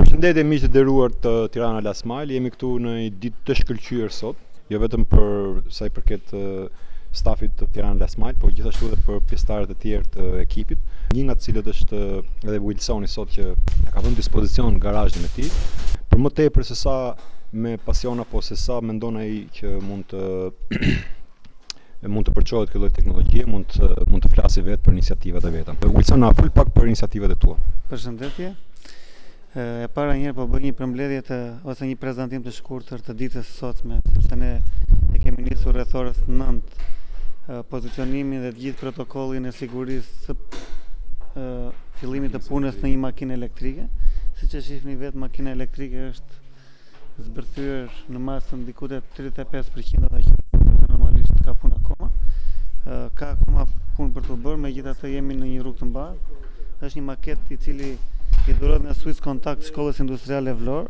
Përshëndetje miqtë e nderuar të Tirana Last Mile. Jemi këtu në një ditë të shkëlqyer sot, jo vetëm për sa i përket stafit të Tirana Last Mile, por gjithashtu edhe për pjesëtarët e tjerë të ekipit. Një nga të cilët është edhe Wilsoni sot që na ka vënë në dispozicion garazhin e tij. Për më tepër se sa me pasion apo se sa mendon ai që mund të mund të përçohet kjo lloj teknologjie, mund të mund të flasi vetë për iniciativat e veta. Wilson na fol pak për iniciativat e tua. Përshëndetje. E para njëherë po bëj një përmbledhje ose një prezantim të shkurtër të ditës së sotme, sepse ne e kemi nisur rreth orës 9 pozicionimin dhe të gjithë protokollin e sigurisë së fillimit të punës në një makinë elektrike. Siç e shihni vetë makina elektrike është zbërthyer në masën diku te 35 për qind ajo që normalisht ka punë akoma ka akoma punë për të bërë megjithatë jemi në një rrugë të mbarë është një maket i cili i dhurohet nga Swiss Contact Shkollës Industriale Vlorë,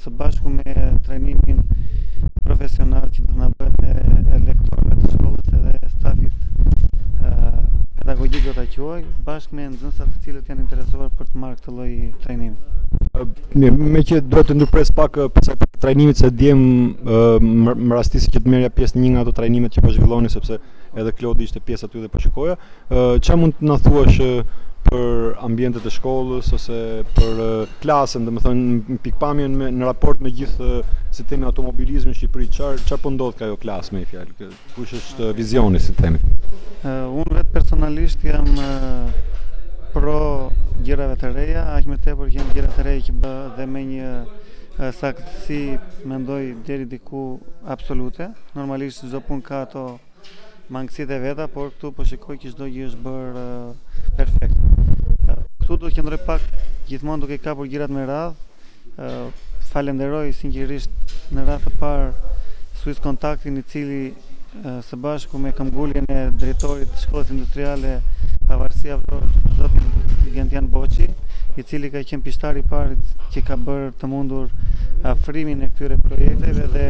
së bashku me trajnimin profesional që do të na bëhet ne lektorëve të shkollës edhe stafit pedagogjik do ta quaj, bashkë me nxënësat të cilët janë interesuar për të marrë këtë lloj trajnimi. Mirë, me që duhet të ndërpres pak përsa i përket trajnimit se dje më rastisi që të merrja pjesë në një nga ato trajnimet që po zhvilloni sepse edhe Klodi ishte pjesë aty dhe po shikoja. Çfarë mund të na thuash për ambientet e shkollës ose për klasën, domethënë në pikëpamjen në raport me gjithë sistemin automobilizmi në Shqipëri, çfarë çfarë po ndodh te ajo klasë me një fjalë? Kush është vizioni si themi? Unë vetë personalisht jam pro gjërave të reja, aq më tepër që janë gjëra të reja që bëhen dhe me një saktësi mendoj deri diku absolute. Normalisht çdo punë ka ato mangësitë e veta, por këtu po shikoj që çdo gjë është bërë perfekt. Këtu do të qëndroj pak gjithmonë duke kapur gjërat me radhë, falenderoj sinqerisht në radhë të parë Swiss Kontaktin i cili së bashku me këmbënguljen e drejtorit të shkollës industriale Pavarësia Vlorë zotin Gentian Boçi i cili ka qenë pishtari i parë që ka bërë të mundur afrimin e këtyre projekteve dhe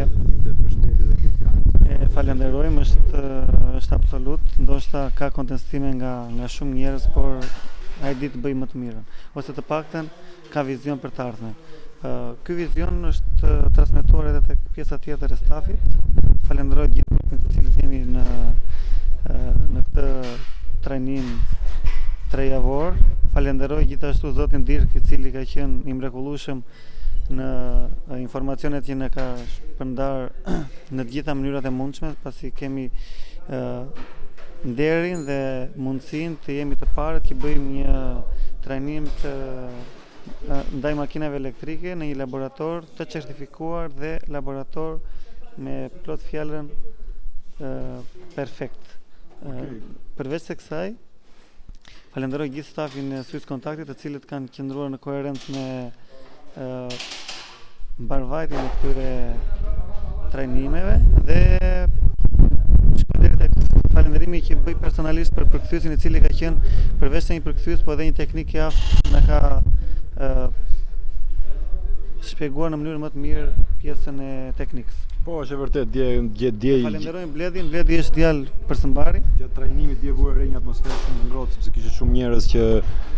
e falenderojmë është është absolut ndoshta ka kontestime nga nga shumë njerëz por ai di të bëjë më të mirën ose të paktën Ka vizion për të ardhmen. Ky vizion është transmetuar edhe tek pjesa tjetër e stafit. Falenderoj gjithë grupin të cilët jemi në në këtë trajnim tre javor. Falenderoj gjithashtu zotin Dirk i cili ka qenë i mrekullueshëm në informacionet që na ka shpërndarë në të gjitha mënyrat e mundshme, pasi kemi nderin dhe mundësin Të jemi të parët që bëjmë një trajnim të ndaj makinave elektrike në një laborator të certifikuar dhe laborator me plot fjalën perfekt. Okay. Përveç se kësaj, falenderoj gjithë stafin e Swiss Kontaktit të cilët kanë qëndruar në koherencë me Mbarëvajtjen e këtyre trajnimeve dhe falënderimi që bëj personalisht për përkthyesin i cili ka qenë përveç se një përkthyes po edhe një teknik i aftë na ka shpjeguar në mënyrë më të mirë pjesën e teknikës. Po, është e vërtetë, dje dje dje Bledi, Bledi është djalë për së mbari. Gjatë trajnimit dje vure re një atmosferë shumë të ngrohtë, sepse kishte shumë njerëz që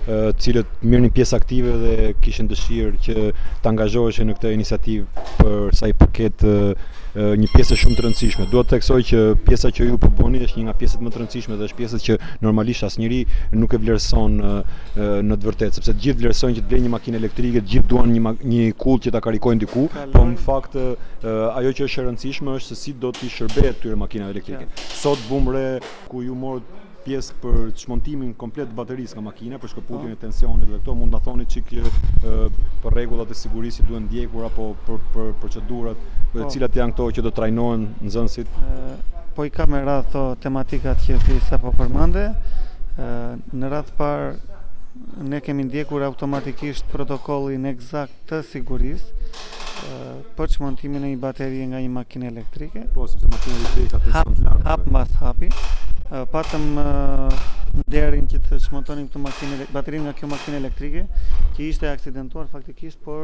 të cilët merrnin pjesë aktive dhe kishin dëshirë që të angazhoheshin në këtë iniciativë për sa i përket një pjesë shumë të rëndësishme. Dua të theksoj që pjesa që ju po bëni është një nga pjesët më të rëndësishme dhe është pjesa që normalisht asnjeri nuk e vlerëson në të vërtetë, sepse të gjithë vlerësojnë që të blejnë një makinë elektrike, të gjithë duan një një kullë që ta karikojnë diku, por në fakt ajo që është e rëndësishme është si do t'i shërbehet këtyre makinave elektrike. Sot vumë re ku ju morët pjesë për çmontimin komplet të baterisë nga makina, për shkëputjen po. e tensionit dhe këto, mund të thoni çik për rregullat e sigurisë që duhen ndjekur apo për, për procedurat, dhe po. cilat janë këto që do të trajnohen nxënësit? Po pikërisht me radhë tematikat që ti sapo përmende, në radhë parë ne kemi ndjekur automatikisht protokollin ekzakt të sigurisë, për çmontimin e një baterie nga një makinë elektrike. Po, sepse makina elektrike ka tension të lartë. Hap mbas hapi. Patëm nderin që të çmontonim këtë makinë baterinë nga kjo makinë elektrike, që ishte aksidentuar faktikisht, por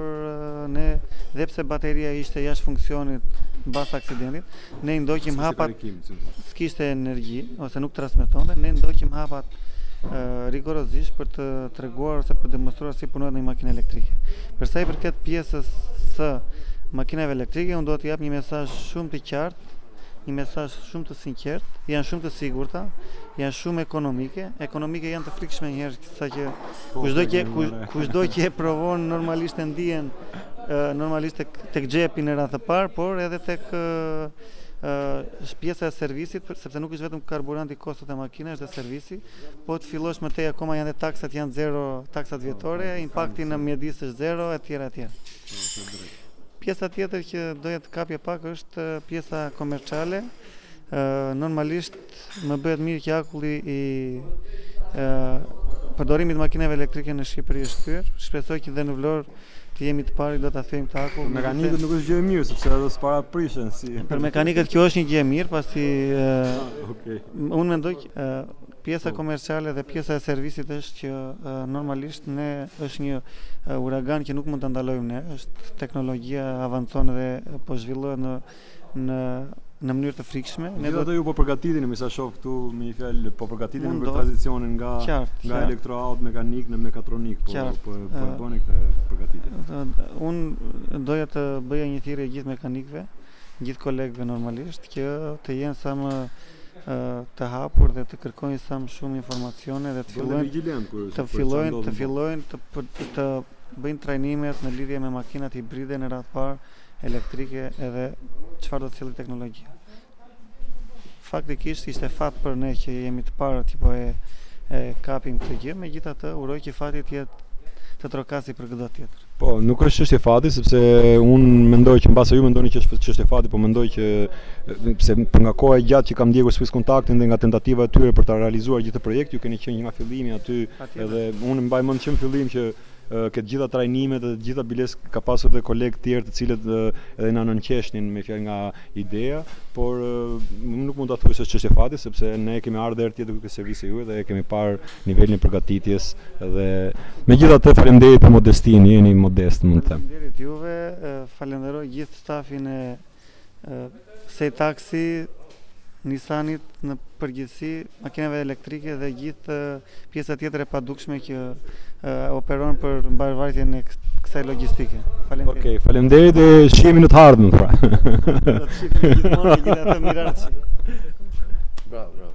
ne dhe pse bateria ishte jashtë funksionit mbas aksidentit, Ne i ndoqim hapat, s'kishte energji, ose nuk transmetonte, ne i ndoqim hapat rigorozisht për të treguar ose për të demonstruar si punohet në një makinë elektrike. Për sa i përket pjesës së makinave elektrike, unë do të jap një mesazh shumë të qartë, një mesazh shumë të sinqertë, janë shumë të sigurta, janë shumë ekonomike, ekonomike janë të frikshme një herë sa që kushdo që kushdo që e provon normalisht e ndien normalisht tek xhepi në radhë të parë, por edhe tek pjesa e servisit, sepse nuk është vetëm karburanti kosto te makina, është dhe servisi. Po të fillosh më tej akoma janë dhe taksat janë zero, taksat vjetore, po, impakti në mjedis është zero etj etj. Pjesa tjetër që doja të kapja pak është pjesa komerciale. Normalisht Më bëhet mirë që akulli i përdorimit të makinave elektrike në Shqipëri është thyer. Shpresoj që dhe në Vlorë të jemi të parë që ta thyejmë këtë akull. Për mekanikët nuk është gjë e mirë sepse ato s'para prishen si. Për mekanikët kjo është një gjë e mirë, pasi ah, okay. unë mendoj që pjesa po. komerciale dhe pjesa e servisit është që normalisht ne është një uragan që nuk mund ta ndalojmë ne, është teknologjia avancon dhe po zhvillohet në në në mënyrë të frikshme. Ne do të ju po përgatiteni, me sa shoh këtu me një fjalë, po përgatiteni për tranzicionin nga qartë, nga elektroaut mekanik në mekatronik, po qartë, po po e bëni këtë përgatitje. Un doja të bëja një thirrje gjithë mekanikëve, gjithë kolegëve normalisht që të jenë sa më të hapur dhe të kërkojnë sa më shumë informacione dhe të fillojnë të fillojnë të fillojnë të të bëjnë trajnimet në lidhje me makinat hibride në radhë parë elektrike edhe çfarë do të sjellë teknologjia. Faktikisht ishte fat për ne që jemi të parë që po e, e kapim këtë gjë, megjithatë uroj që fati tjetër të trokasi për këdo tjetër. Po, nuk është çështje fati sepse un mendoj që mbase ju mendoni që është çështje fati, po mendoj që se për nga koha e gjatë që kam ndjekur Swiss Kontaktin dhe nga tentativa e tyre për ta realizuar gjithë këtë projekt, ju keni qenë nga fillimi aty edhe un mbaj mend që në fillim që Ke të gjitha trajnimet dhe të gjitha biles ka pasur dhe kolegë tjerë të cilët edhe na nënqeshnin me fjalë nga ideja, por nuk mund ta thuaj se është çështje fati sepse ne kemi ardhur herë tjetër ke servisi juaj dhe e kemi parë nivelin e përgatitjes dhe megjithatë faleminderit për modestinë, jeni modest mund të them. Faleminderit juve, falenderoj gjithë stafin e Saytaxi, Nissanit në përgjithësi, makinave elektrike dhe gjithë pjesa tjetër e padukshme që operon për mbarëvajtjen e kësaj logjistike. Faleminderit. Okej, okay, faleminderit dhe shihemi në të ardhmen pra. Do të shihemi gjithmonë gjithë të mirat. Bravo, bravo.